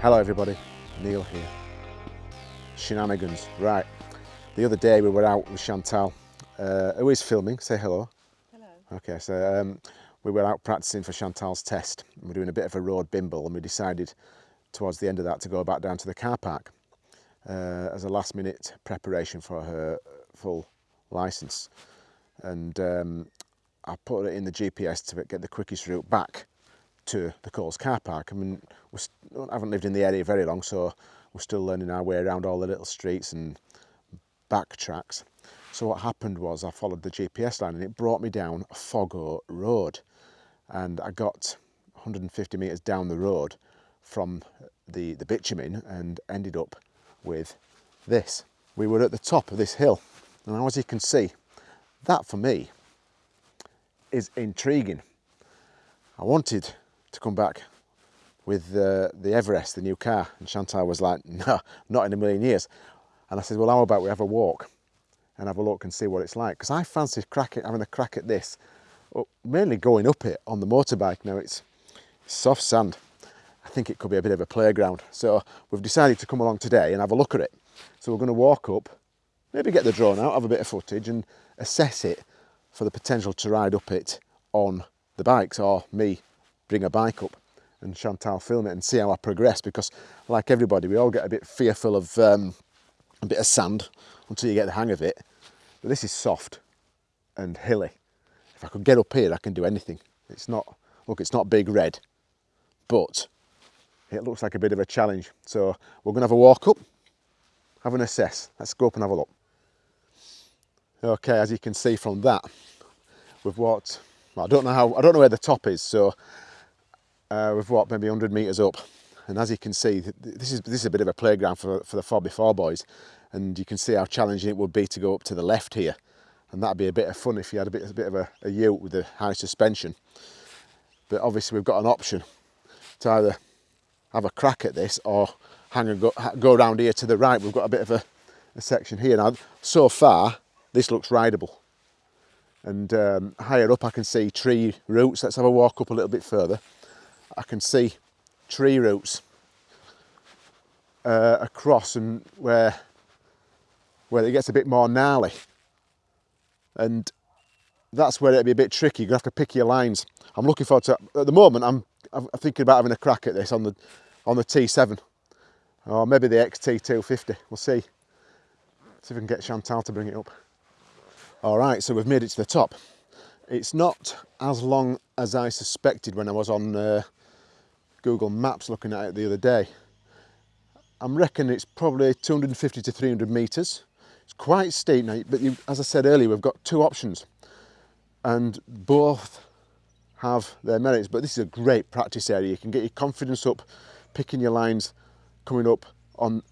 Hello everybody, Neil here. Shenanigans, right. The other day we were out with Chantal, uh, who is filming, say hello. Hello. Okay, so um, we were out practicing for Chantal's test. We're doing a bit of a road bimble and we decided towards the end of that to go back down to the car park uh, as a last minute preparation for her full licence. And um, I put it in the GPS to get the quickest route back to the Coles car park. I mean, we haven't lived in the area very long, so we're still learning our way around all the little streets and back tracks. So what happened was I followed the GPS line and it brought me down a Foggo road. And I got 150 metres down the road from the, the bitumen and ended up with this. We were at the top of this hill. And as you can see, that for me is intriguing. I wanted to come back with the, the Everest, the new car, and Chantal was like, no, not in a million years. And I said, well, how about we have a walk and have a look and see what it's like? Because I fancy cracking, having a crack at this, oh, mainly going up it on the motorbike. Now it's soft sand. I think it could be a bit of a playground. So we've decided to come along today and have a look at it. So we're going to walk up, maybe get the drone out, have a bit of footage and assess it for the potential to ride up it on the bikes or me bring a bike up and Chantal film it and see how I progress because like everybody we all get a bit fearful of um, a bit of sand until you get the hang of it. But this is soft and hilly. If I could get up here I can do anything. It's not look it's not big red but it looks like a bit of a challenge. So we're gonna have a walk up have an assess. Let's go up and have a look. Okay as you can see from that we've walked well, I don't know how I don't know where the top is so uh, we've walked maybe 100 metres up. And as you can see this is this is a bit of a playground for, for the 4x4 boys. And you can see how challenging it would be to go up to the left here. And that'd be a bit of fun if you had a bit, a bit of a, a ute with a high suspension. But obviously we've got an option to either have a crack at this or hang and go, go around here to the right. We've got a bit of a, a section here. Now so far this looks rideable. And um, higher up I can see tree roots. Let's have a walk up a little bit further I can see tree roots uh, across and where where it gets a bit more gnarly. And that's where it'd be a bit tricky. You're gonna have to pick your lines. I'm looking forward to at the moment I'm, I'm thinking about having a crack at this on the on the T7 or maybe the XT250 we'll see. See if we can get Chantal to bring it up. All right so we've made it to the top. It's not as long as I suspected when I was on uh, Google Maps looking at it the other day. I'm reckoning it's probably 250 to 300 metres. It's quite steep now, but you, as I said earlier, we've got two options and both have their merits, but this is a great practice area. You can get your confidence up, picking your lines, coming up on,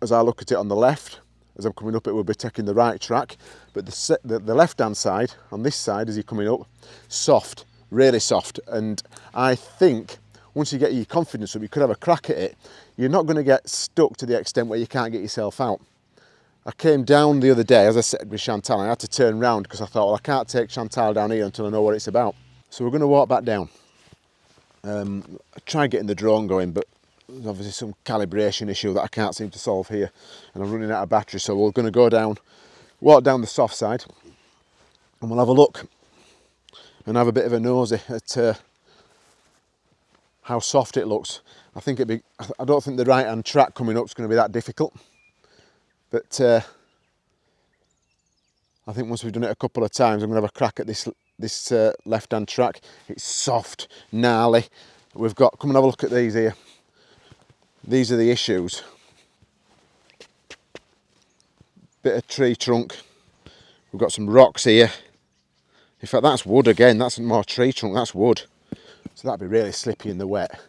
as I look at it on the left, as I'm coming up it will be taking the right track, but the, the, the left-hand side, on this side as you're coming up, soft, really soft, and I think once you get your confidence up, you could have a crack at it. You're not going to get stuck to the extent where you can't get yourself out. I came down the other day, as I said with Chantal, I had to turn round because I thought, well, I can't take Chantal down here until I know what it's about. So we're going to walk back down. Um, try getting the drone going, but there's obviously some calibration issue that I can't seem to solve here. And I'm running out of battery, so we're going to go down, walk down the soft side, and we'll have a look and have a bit of a nosy at uh, how soft it looks. I think it'd be, I don't think the right hand track coming up is going to be that difficult. But uh, I think once we've done it a couple of times, I'm going to have a crack at this this uh, left hand track. It's soft, gnarly. We've got, come and have a look at these here. These are the issues. Bit of tree trunk. We've got some rocks here. In fact, that's wood again. That's more tree trunk, that's wood. So that'd be really slippy in the wet.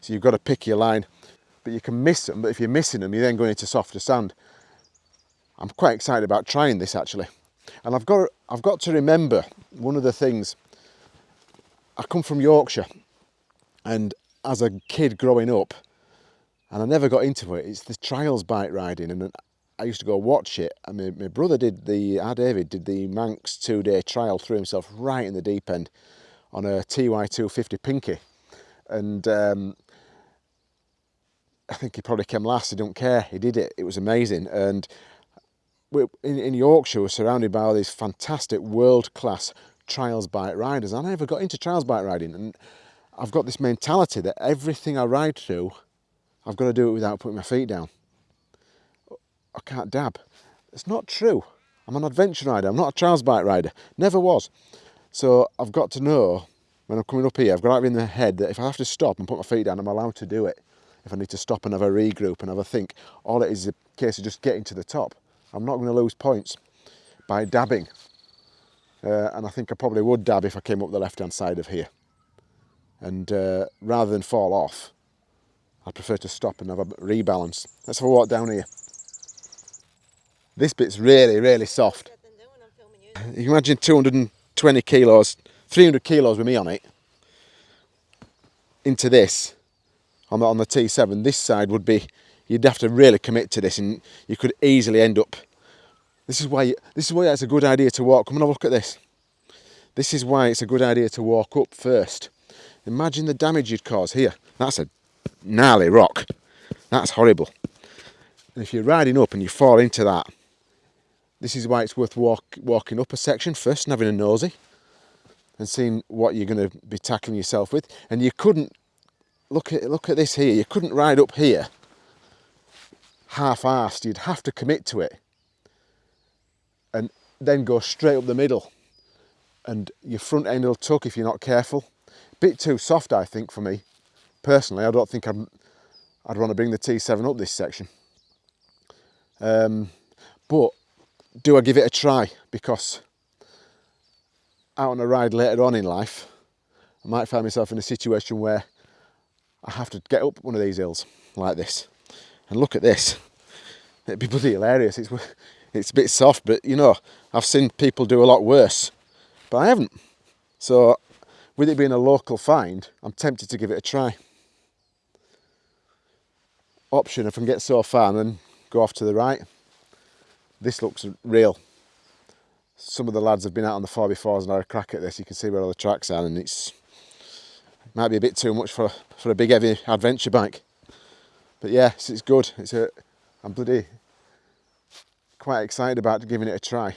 So you've got to pick your line, but you can miss them. But if you're missing them, you're then going into softer sand. I'm quite excited about trying this actually. And I've got, I've got to remember one of the things, I come from Yorkshire and as a kid growing up, and I never got into it, it's the trials bike riding and I used to go watch it and my, brother did the, our David did the Manx two day trial, threw himself right in the deep end on a TY250 Pinky and um, I think he probably came last. He don't care. He did it. It was amazing. And in, in Yorkshire, we're surrounded by all these fantastic world-class trials bike riders. I never got into trials bike riding, and I've got this mentality that everything I ride through, I've got to do it without putting my feet down. I can't dab. It's not true. I'm an adventure rider. I'm not a trials bike rider. Never was. So I've got to know when I'm coming up here, I've got to have in the head that if I have to stop and put my feet down, I'm allowed to do it. If I need to stop and have a regroup and have a think, all it is is a case of just getting to the top. I'm not going to lose points by dabbing. Uh, and I think I probably would dab if I came up the left-hand side of here. And uh, rather than fall off, I prefer to stop and have a rebalance. Let's have a walk down here. This bit's really, really soft. You can imagine 220 kilos 300 kilos with me on it into this. On the, on the T7 this side would be you'd have to really commit to this and you could easily end up this is why you, this is why it's a good idea to walk come and have a look at this. This is why it's a good idea to walk up first. Imagine the damage you'd cause here. That's a gnarly rock. That's horrible. And if you're riding up and you fall into that this is why it's worth walk, walking up a section first and having a nosy and seeing what you're going to be tackling yourself with. And you couldn't, look at, look at this here, you couldn't ride up here half-assed, you'd have to commit to it and then go straight up the middle and your front end will tuck if you're not careful. Bit too soft I think for me. Personally, I don't think I'd, I'd want to bring the T7 up this section. Um, but do I give it a try? Because out on a ride later on in life, I might find myself in a situation where I have to get up one of these hills like this. And look at this. It'd be bloody hilarious. It's, it's a bit soft, but you know, I've seen people do a lot worse, but I haven't. So with it being a local find, I'm tempted to give it a try. Option if I can get so far and then go off to the right. This looks real some of the lads have been out on the 4x4s and had a crack at this. You can see where all the tracks are and it's might be a bit too much for, for a big heavy adventure bike. But yeah, it's, it's good. It's a, I'm bloody quite excited about giving it a try.